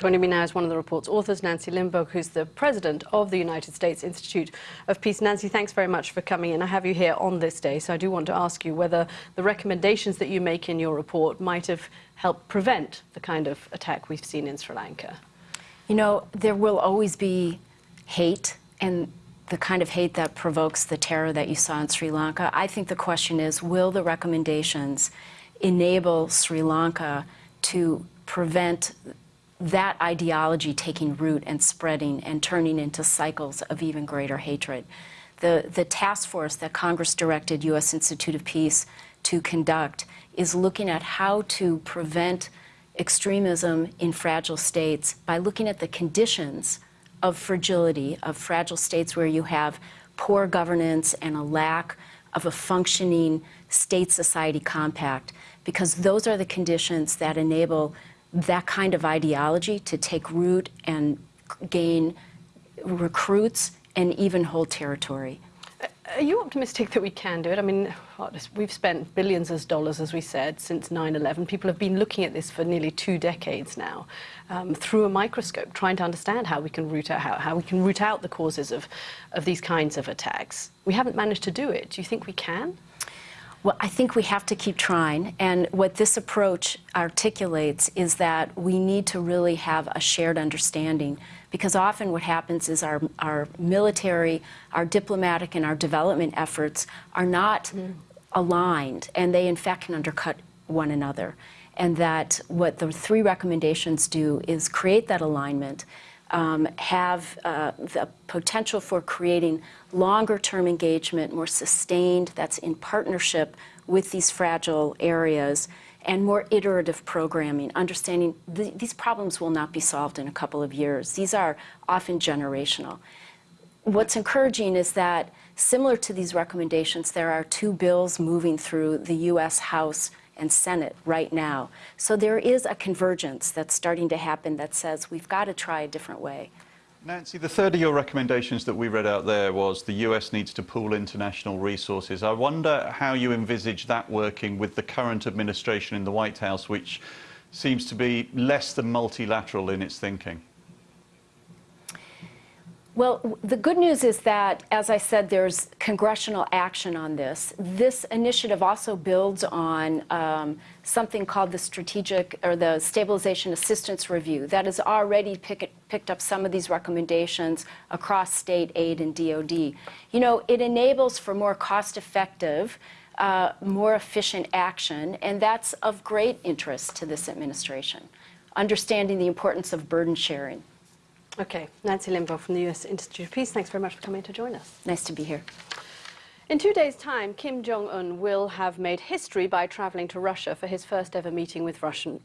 Joining me now is one of the report's authors, Nancy Lindborg, who's the president of the United States Institute of Peace. Nancy, thanks very much for coming in. I have you here on this day, so I do want to ask you whether the recommendations that you make in your report might have helped prevent the kind of attack we've seen in Sri Lanka. You know, there will always be hate and the kind of hate that provokes the terror that you saw in Sri Lanka. I think the question is, will the recommendations enable Sri Lanka to prevent that ideology taking root and spreading and turning into cycles of even greater hatred. The, the task force that Congress directed U.S. Institute of Peace to conduct is looking at how to prevent extremism in fragile states by looking at the conditions of fragility, of fragile states where you have poor governance and a lack of a functioning state-society compact, because those are the conditions that enable that kind of ideology to take root and gain recruits and even hold territory. Are you optimistic that we can do it? I mean, we've spent billions of dollars, as we said, since 9-11. People have been looking at this for nearly two decades now um, through a microscope, trying to understand how we can root out, how, how we can root out the causes of, of these kinds of attacks. We haven't managed to do it. Do you think we can? Well, I think we have to keep trying. And what this approach articulates is that we need to really have a shared understanding because often what happens is our, our military, our diplomatic, and our development efforts are not mm. aligned, and they in fact can undercut one another. And that what the three recommendations do is create that alignment um, have uh, the potential for creating longer-term engagement, more sustained, that's in partnership with these fragile areas, and more iterative programming, understanding th these problems will not be solved in a couple of years. These are often generational. What's encouraging is that, similar to these recommendations, there are two bills moving through the U.S. House and Senate right now. So there is a convergence that's starting to happen that says we've got to try a different way. Nancy, the third of your recommendations that we read out there was the US needs to pool international resources. I wonder how you envisage that working with the current administration in the White House, which seems to be less than multilateral in its thinking. Well, the good news is that, as I said, there's congressional action on this. This initiative also builds on um, something called the Strategic or the Stabilization Assistance Review that has already pick, picked up some of these recommendations across state aid and DOD. You know, it enables for more cost-effective uh, more efficient action, and that's of great interest to this administration, understanding the importance of burden sharing. Okay, Nancy Lindborg from the U.S. Institute of Peace, thanks very much for coming to join us. Nice to be here. In two days' time, Kim Jong-un will have made history by travelling to Russia for his first ever meeting with Russian